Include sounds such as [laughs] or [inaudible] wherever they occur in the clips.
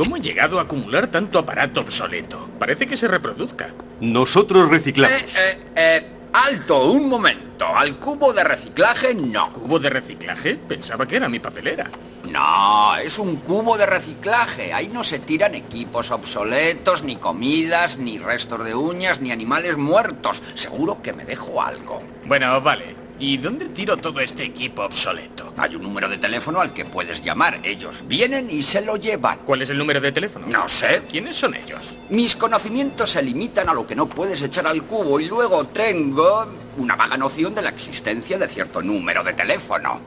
¿Cómo he llegado a acumular tanto aparato obsoleto? Parece que se reproduzca. Nosotros reciclamos. Eh, eh, eh, alto, un momento. Al cubo de reciclaje no. ¿Cubo de reciclaje? Pensaba que era mi papelera. No, es un cubo de reciclaje. Ahí no se tiran equipos obsoletos, ni comidas, ni restos de uñas, ni animales muertos. Seguro que me dejo algo. Bueno, vale. ¿Y dónde tiro todo este equipo obsoleto? Hay un número de teléfono al que puedes llamar. Ellos vienen y se lo llevan. ¿Cuál es el número de teléfono? No sé. ¿Quiénes son ellos? Mis conocimientos se limitan a lo que no puedes echar al cubo y luego tengo una vaga noción de la existencia de cierto número de teléfono.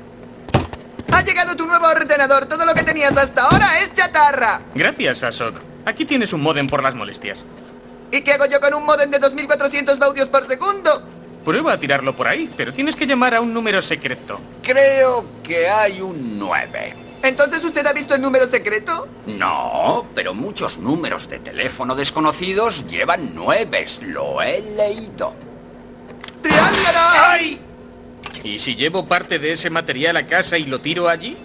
Ha llegado tu nuevo ordenador. Todo lo que tenías hasta ahora es chatarra. Gracias, Asok. Aquí tienes un modem por las molestias. ¿Y qué hago yo con un modem de 2400 baudios por segundo? Prueba a tirarlo por ahí, pero tienes que llamar a un número secreto. Creo que hay un 9. ¿Entonces usted ha visto el número secreto? No, pero muchos números de teléfono desconocidos llevan nueves. Lo he leído. ¡Triángulo! ¡Ay! ¿Y si llevo parte de ese material a casa y lo tiro allí?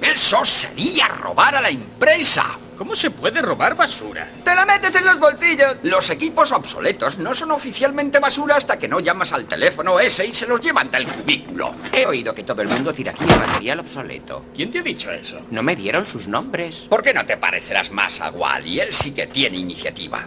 Eso sería robar a la empresa. ¿Cómo se puede robar basura? ¡Te la metes en los bolsillos! Los equipos obsoletos no son oficialmente basura hasta que no llamas al teléfono ese y se los llevan del cubículo. He oído que todo el mundo tira aquí el material obsoleto. ¿Quién te ha dicho eso? No me dieron sus nombres. ¿Por qué no te parecerás más a Wally? Él sí que tiene iniciativa.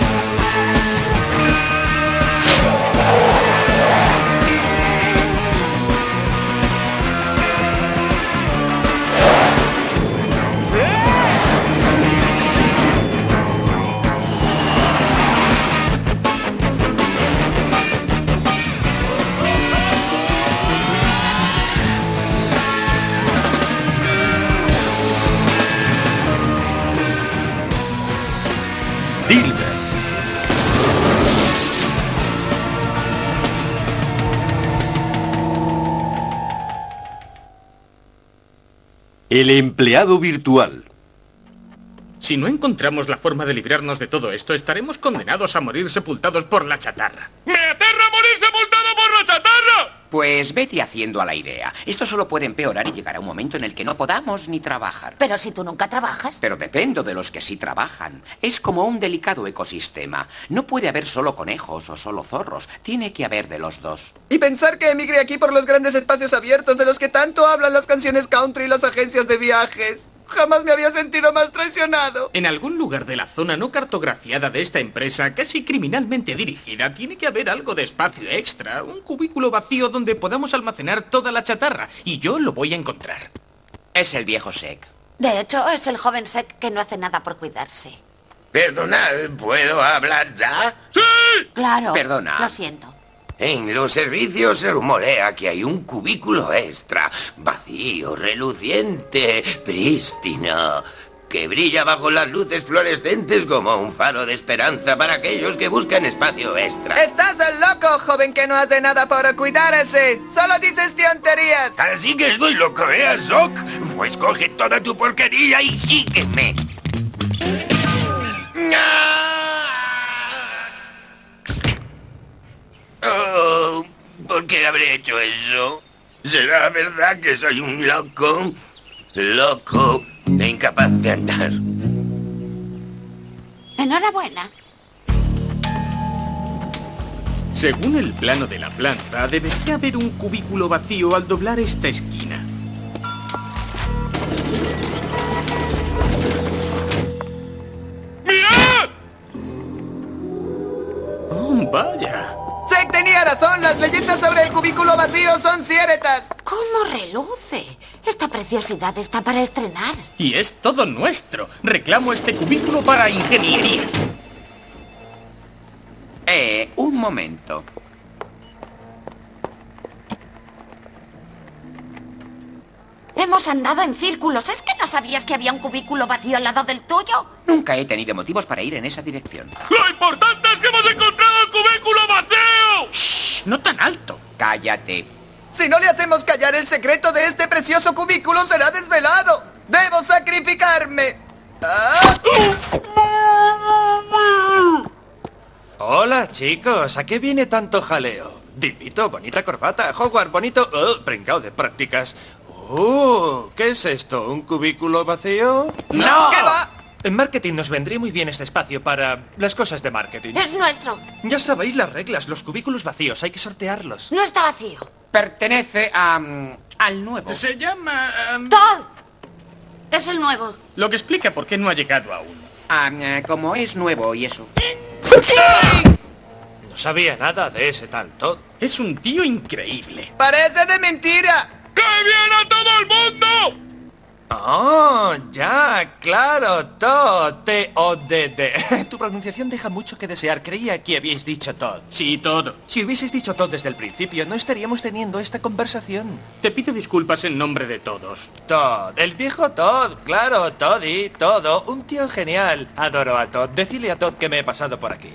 Dilber. El empleado virtual. Si no encontramos la forma de librarnos de todo esto, estaremos condenados a morir sepultados por la chatarra. ¡Me aterra morir sepultado por la chatarra! Pues vete haciendo a la idea. Esto solo puede empeorar y llegará un momento en el que no podamos ni trabajar. Pero si tú nunca trabajas. Pero dependo de los que sí trabajan. Es como un delicado ecosistema. No puede haber solo conejos o solo zorros. Tiene que haber de los dos. Y pensar que emigre aquí por los grandes espacios abiertos de los que tanto hablan las canciones country y las agencias de viajes. Jamás me había sentido más traicionado. En algún lugar de la zona no cartografiada de esta empresa, casi criminalmente dirigida, tiene que haber algo de espacio extra, un cubículo vacío donde podamos almacenar toda la chatarra, y yo lo voy a encontrar. Es el viejo Sec. De hecho, es el joven Sec que no hace nada por cuidarse. Perdonad, ¿puedo hablar ya? Claro. Perdona. Lo siento. En los servicios se rumorea que hay un cubículo extra, vacío, reluciente, prístino, que brilla bajo las luces fluorescentes como un faro de esperanza para aquellos que buscan espacio extra. Estás loco, joven que no hace nada por cuidarse. Solo dices tonterías. Así que estoy loco, ¿eh, Azok? Pues coge toda tu porquería y sígueme. ¿Por qué habré hecho eso? ¿Será verdad que soy un loco? Loco e incapaz de andar. Enhorabuena. Según el plano de la planta, debería haber un cubículo vacío al doblar esta esquina. ¡Mirad! ¡Oh, vaya! Razón. Las leyendas sobre el cubículo vacío son ciertas. ¿Cómo reluce? Esta preciosidad está para estrenar. Y es todo nuestro. Reclamo este cubículo para ingeniería. Eh, un momento. Hemos andado en círculos. ¿Es que no sabías que había un cubículo vacío al lado del tuyo? Nunca he tenido motivos para ir en esa dirección. ¡Lo importante es que hemos encontrado el cubículo vacío! Shh, no tan alto. Cállate. Si no le hacemos callar el secreto de este precioso cubículo, será desvelado. ¡Debo sacrificarme! ¡Ah! Hola, chicos. ¿A qué viene tanto jaleo? Divito, bonita corbata. Howard, bonito... Oh, de prácticas. Uh, ¿qué es esto? ¿Un cubículo vacío? ¡No! ¿Qué va? En marketing nos vendría muy bien este espacio para las cosas de marketing. Es nuestro. Ya sabéis las reglas, los cubículos vacíos, hay que sortearlos. No está vacío. Pertenece a... mm, al nuevo. Se llama... em, Todd. Es el nuevo. lo que explica por qué no ha llegado aún. Ah, eh, como es nuevo y eso. No sabía nada de ese tal Todd. Es un tío increíble. ¡Parece de mentira! ¡Que viene todo el mundo! Oh, ya, claro, Todd. T-O-D-D. [laughs] Tu pronunciación deja mucho que desear. Creía que habíais dicho Todd. Sí, todo. Si hubieses dicho Todd desde el principio, no estaríamos teniendo esta conversación. Te pido disculpas en nombre de todos. Todd, el viejo Todd, claro, Toddy, todo, un tío genial. Adoro a Todd. Decile a Todd que me he pasado por aquí.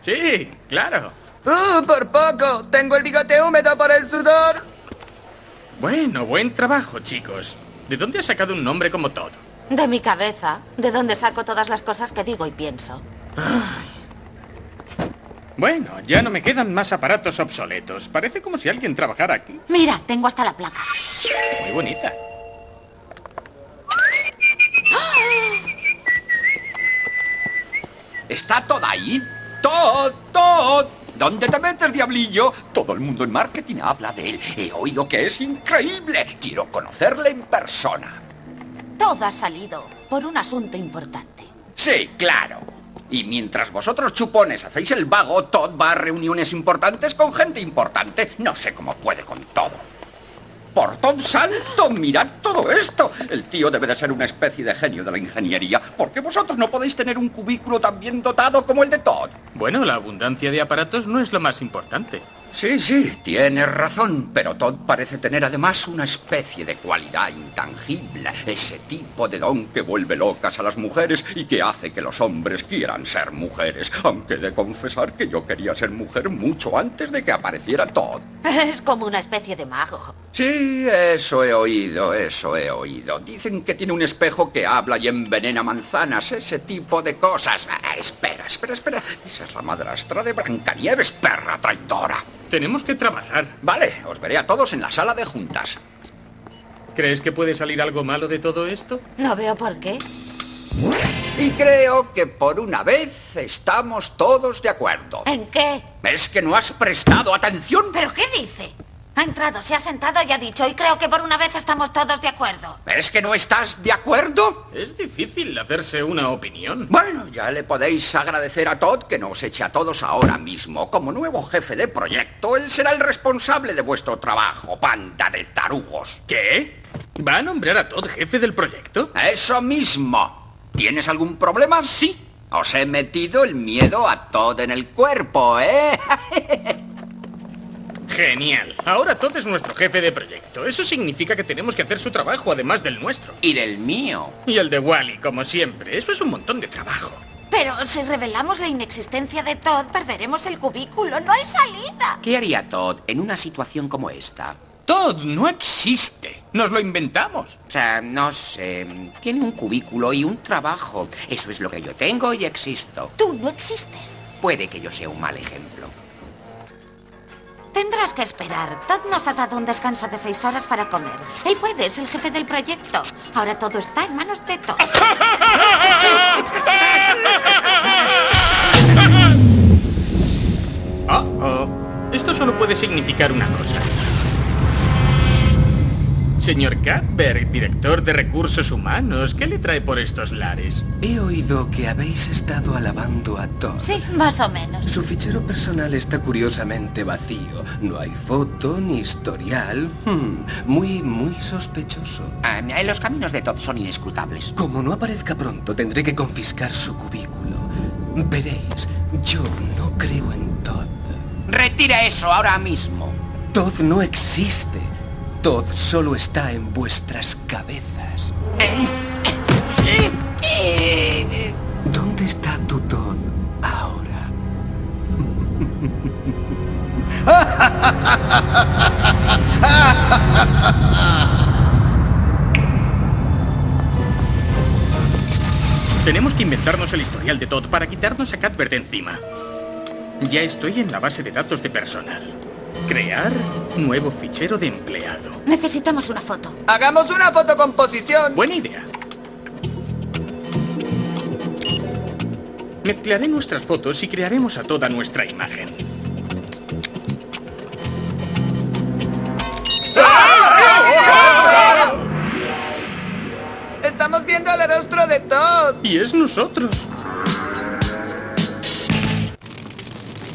Sí, claro. ¡Uh, por poco! Tengo el bigote húmedo por el sudor. Bueno, buen trabajo, chicos. ¿De dónde has sacado un nombre como Todd? De mi cabeza. De donde saco todas las cosas que digo y pienso. Bueno, ya no me quedan más aparatos obsoletos. Parece como si alguien trabajara aquí. Mira, tengo hasta la placa. Muy bonita. ¿Está todo ahí? ¡Todd! ¡Todd! ¿Dónde te metes, diablillo? Todo el mundo en marketing habla de él. He oído que es increíble. Quiero conocerle en persona. Todo ha salido por un asunto importante. Sí, claro. Y mientras vosotros chupones hacéis el vago, Todd va a reuniones importantes con gente importante. No sé cómo puede con todo. ¡Por santo! ¡Mirad todo esto! El tío debe de ser una especie de genio de la ingeniería. ¿Por qué vosotros no podéis tener un cubículo tan bien dotado como el de Todd? Bueno, la abundancia de aparatos no es lo más importante. Sí, sí, tienes razón, pero Todd parece tener además una especie de cualidad intangible, ese tipo de don que vuelve locas a las mujeres y que hace que los hombres quieran ser mujeres, aunque he de confesar que yo quería ser mujer mucho antes de que apareciera Todd. Es como una especie de mago. Sí, eso he oído, eso he oído. Dicen que tiene un espejo que habla y envenena manzanas, ese tipo de cosas. Ah, espera, espera, espera. Esa es la madrastra de Brancanieves, perra traidora. Tenemos que trabajar. Vale, os veré a todos en la sala de juntas. ¿Crees que puede salir algo malo de todo esto? No veo por qué. Y creo que por una vez estamos todos de acuerdo. ¿En qué? ¿Ves que no has prestado atención? ¿Pero qué dice? Ha entrado, se ha sentado y ha dicho, y creo que por una vez estamos todos de acuerdo. ¿Ves que no estás de acuerdo? Es difícil hacerse una opinión. Bueno, ya le podéis agradecer a Todd que nos eche a todos ahora mismo. Como nuevo jefe de proyecto, él será el responsable de vuestro trabajo, panda de tarugos. ¿Qué? ¿Va a nombrar a Todd jefe del proyecto? Eso mismo. ¿Tienes algún problema? Sí. Os he metido el miedo a Todd en el cuerpo, ¿eh? [laughs] Genial. Ahora Todd es nuestro jefe de proyecto. Eso significa que tenemos que hacer su trabajo además del nuestro. Y del mío. Y el de Wally, como siempre. Eso es un montón de trabajo. Pero si revelamos la inexistencia de Todd, perderemos el cubículo. No hay salida. ¿Qué haría Todd en una situación como esta? Todd no existe. Nos lo inventamos. O sea, no sé. Tiene un cubículo y un trabajo. Eso es lo que yo tengo y existo. Tú no existes. Puede que yo sea un mal ejemplo. Tendrás que esperar. Todd nos ha dado un descanso de seis horas para comer. Él puede, es el jefe del proyecto. Ahora todo está en manos de Todd. Oh, [laughs] oh. Esto solo puede significar una cosa. Señor Cadberg, director de recursos humanos, ¿qué le trae por estos lares? He oído que habéis estado alabando a Todd. Sí, más o menos. Su fichero personal está curiosamente vacío. No hay foto ni historial. Hmm, muy, muy sospechoso. Ah, los caminos de Todd son inescrutables. Como no aparezca pronto, tendré que confiscar su cubículo. Veréis, yo no creo en Todd. Retira eso ahora mismo. Todd no existe. Todd solo está en vuestras cabezas. ¿Dónde está tu Todd ahora? Tenemos que inventarnos el historial de Todd para quitarnos a Cuthbert de encima. Ya estoy en la base de datos de personal. Crear nuevo fichero de empleado. Necesitamos una foto. ¡Hagamos una fotocomposición! Buena idea. Mezclaré nuestras fotos y crearemos a toda nuestra imagen. ¡Estamos viendo el rostro de Todd! Y es nosotros.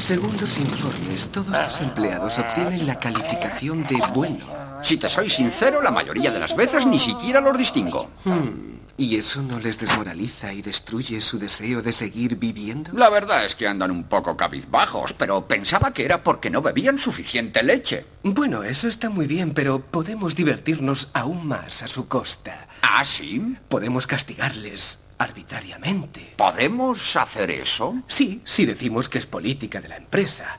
Según los informes, todos tus empleados obtienen la calificación de bueno. Si te soy sincero, la mayoría de las veces ni siquiera los distingo. ¿Y eso no les desmoraliza y destruye su deseo de seguir viviendo? La verdad es que andan un poco cabizbajos, pero pensaba que era porque no bebían suficiente leche. Bueno, eso está muy bien, pero podemos divertirnos aún más a su costa. ¿Ah, sí? Podemos castigarles arbitrariamente. ¿Podemos hacer eso? Sí, si decimos que es política de la empresa.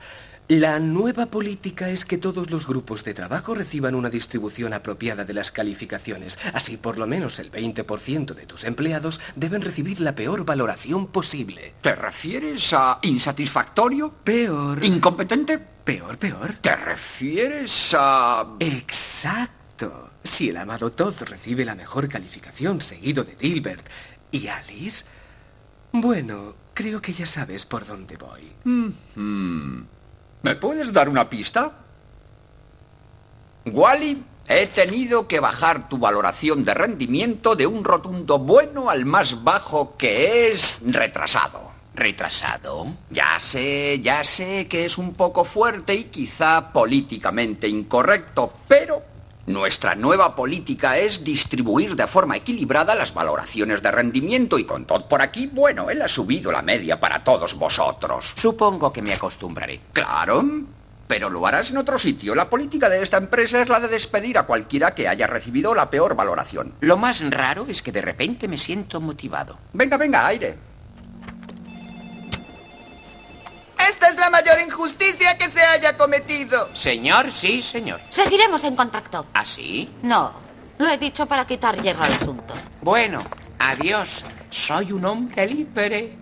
La nueva política es que todos los grupos de trabajo reciban una distribución apropiada de las calificaciones. Así, por lo menos el 20% de tus empleados deben recibir la peor valoración posible. ¿Te refieres a insatisfactorio? Peor. ¿Incompetente? Peor, peor. ¿Te refieres a...? Exacto. Si el amado Todd recibe la mejor calificación seguido de Dilbert y Alice, bueno, creo que ya sabes por dónde voy. ¿Me puedes dar una pista? Wally, he tenido que bajar tu valoración de rendimiento de un rotundo bueno al más bajo que es retrasado. ¿Retrasado? Ya sé, ya sé que es un poco fuerte y quizá políticamente incorrecto, pero nuestra nueva política es distribuir de forma equilibrada las valoraciones de rendimiento y con todo por aquí, bueno, él ha subido la media para todos vosotros. Supongo que me acostumbraré. Claro, pero lo harás en otro sitio. La política de esta empresa es la de despedir a cualquiera que haya recibido la peor valoración. Lo más raro es que de repente me siento motivado. Venga, venga, aire. ¡Esta es la mayor injusticia que se haya cometido! Señor, sí, señor. Seguiremos en contacto. ¿Así? No, lo he dicho para quitar hierro al asunto. Bueno, adiós. Soy un hombre libre.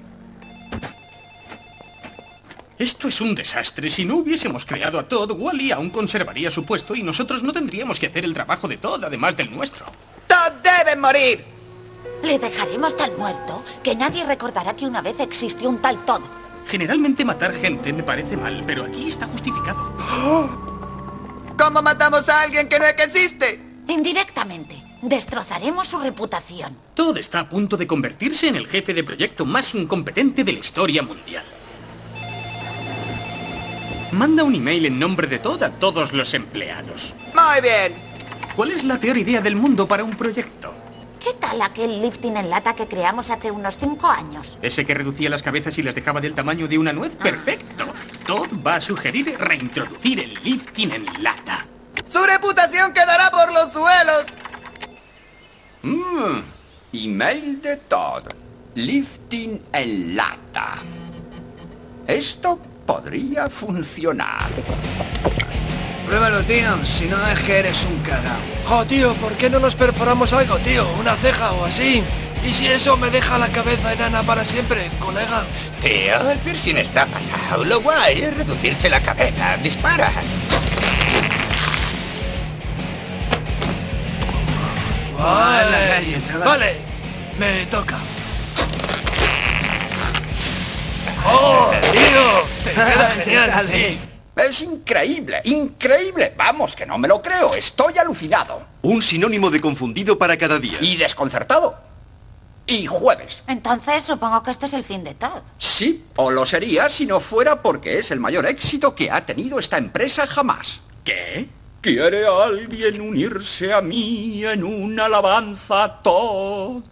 Esto es un desastre. Si no hubiésemos creado a Todd, Wally aún conservaría su puesto y nosotros no tendríamos que hacer el trabajo de Todd, además del nuestro. ¡Todd debe morir! Le dejaremos tan muerto que nadie recordará que una vez existió un tal Todd. Generalmente matar gente me parece mal, pero aquí está justificado. [gasps] ¿Cómo matamos a alguien que no existe? Indirectamente. Destrozaremos su reputación. Todd está a punto de convertirse en el jefe de proyecto más incompetente de la historia mundial. Manda un email en nombre de Todd a todos los empleados. Muy bien. ¿Cuál es la peor idea del mundo para un proyecto? ¿Qué tal aquel lifting en lata que creamos hace unos cinco años? ¿Ese que reducía las cabezas y las dejaba del tamaño de una nuez? ¡Perfecto! Todd va a sugerir reintroducir el lifting en lata. ¡Su reputación quedará por los suelos! Mmm, email de Todd. Lifting en lata. Esto podría funcionar. Pruébalo, tío. Si no es que eres un cagao. Jo, tío, ¿por qué no nos perforamos algo, tío? Una ceja o así. ¿Y si eso me deja la cabeza enana para siempre, colega? Tío, el piercing está pasado. Lo guay es reducirse la cabeza. Dispara. Vale, Vale, me toca. ¡Oh, tío! Te queda [laughs] genial, sí. Es increíble, increíble. Vamos, que no me lo creo. Estoy alucinado. Un sinónimo de confundido para cada día. Y desconcertado. Y jueves. Entonces supongo que este es el fin de Todd. Sí, o lo sería si no fuera porque es el mayor éxito que ha tenido esta empresa jamás. ¿Qué? ¿Quiere alguien unirse a mí en una alabanza a Todd?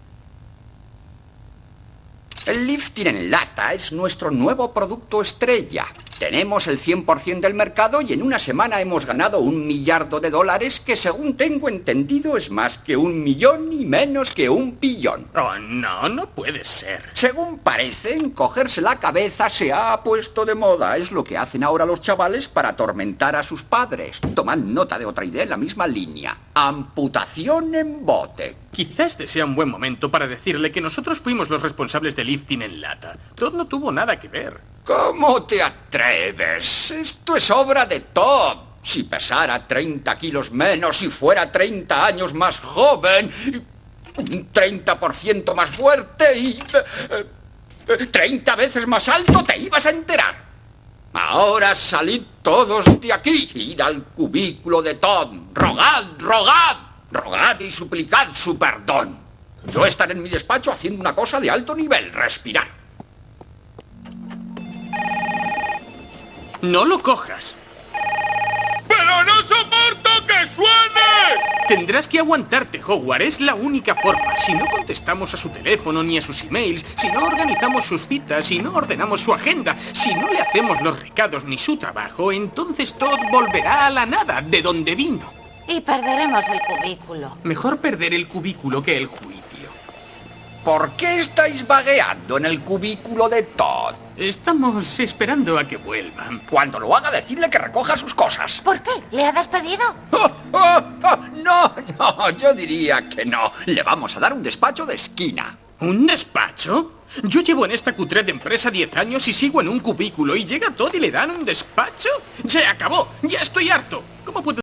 El lifting en lata es nuestro nuevo producto estrella. Tenemos el 100% del mercado y en una semana hemos ganado un millardo de dólares que según tengo entendido es más que un millón y menos que un billón. Oh, no, no puede ser. Según parece, encogerse la cabeza se ha puesto de moda. Es lo que hacen ahora los chavales para atormentar a sus padres. Tomad nota de otra idea en la misma línea. Amputación en bote. Quizá este sea un buen momento para decirle que nosotros fuimos los responsables del lifting en lata. Todd no tuvo nada que ver. ¿Cómo te atreves? Esto es obra de Todd. Si pesara 30 kilos menos y fuera 30 años más joven, un 30% más fuerte y... eh, 30 veces más alto, te ibas a enterar. Ahora salid todos de aquí, id al cubículo de Todd, rogad, rogad, rogad y suplicad su perdón. Yo estaré en mi despacho haciendo una cosa de alto nivel, respirar. No lo cojas. ¡Pero no soporto que suene! Tendrás que aguantarte, Howard. Es la única forma. Si no contestamos a su teléfono ni a sus emails, si no organizamos sus citas, si no ordenamos su agenda, si no le hacemos los recados ni su trabajo, entonces Todd volverá a la nada, de donde vino. Y perderemos el cubículo. Mejor perder el cubículo que el juicio. ¿Por qué estáis vagueando en el cubículo de Todd? Estamos esperando a que vuelvan. Cuando lo haga, decidle que recoja sus cosas. ¿Por qué? ¿Le ha despedido? [laughs] No, no, yo diría que no. Le vamos a dar un despacho de esquina. ¿Un despacho? Yo llevo en esta cutre de empresa 10 años y sigo en un cubículo y llega Todd y le dan un despacho. ¡Se acabó! ¡Ya estoy harto! ¿Cómo puedo